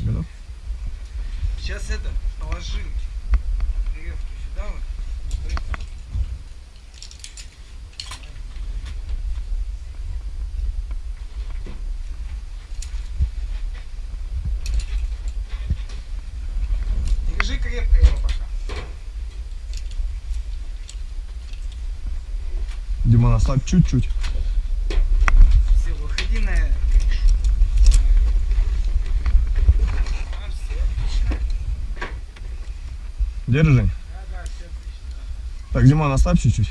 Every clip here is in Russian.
Готов? Сейчас это, положи веревку сюда вот. Держи крепко его пока. Димон, ослабь чуть-чуть. Все, выходи на крышу. А, все, отлично. Держи. Так, Димон, ослабь чуть-чуть.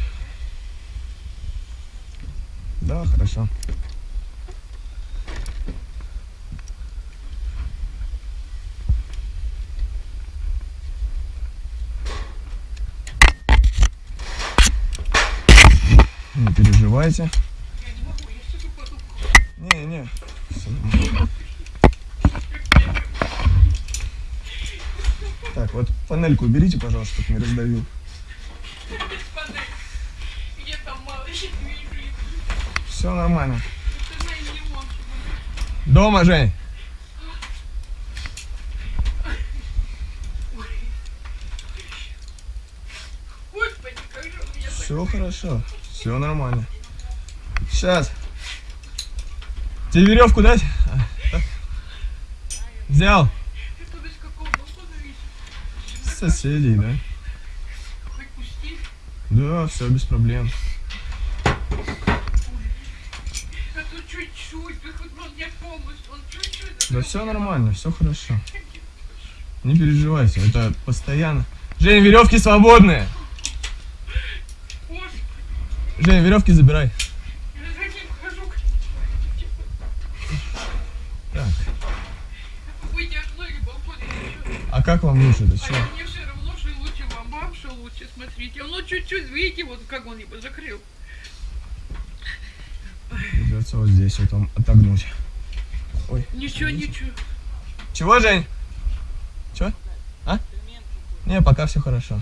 Да, хорошо. Не переживайте. Не. Не, вот панельку уберите, пожалуйста, чтобы не раздавил. Все нормально. Дома, Жень. Все хорошо. Все нормально. Сейчас. Тебе веревку дать? Взял. Это без какого дома зависит. С Соседей, да? Да, все без проблем. А. Да все нормально, все хорошо. Не переживайте, это постоянно. Жень, веревки свободные. Жень, веревки забирай. Как вам лучше? Это А что? я- мне все равно, что лучше вам, вам, что лучше, смотрите. Ну, чуть-чуть, видите, вот как он его закрыл. Придется вот здесь вот вам отогнуть. Ничего, ничего. Чего, Жень? Чего? А? Не, пока все хорошо.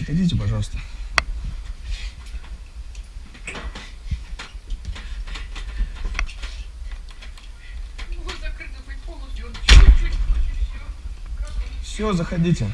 Отойдите, пожалуйста. Ну, вот закрыто хоть полностью, он чуть-чуть, и все. Все, заходите.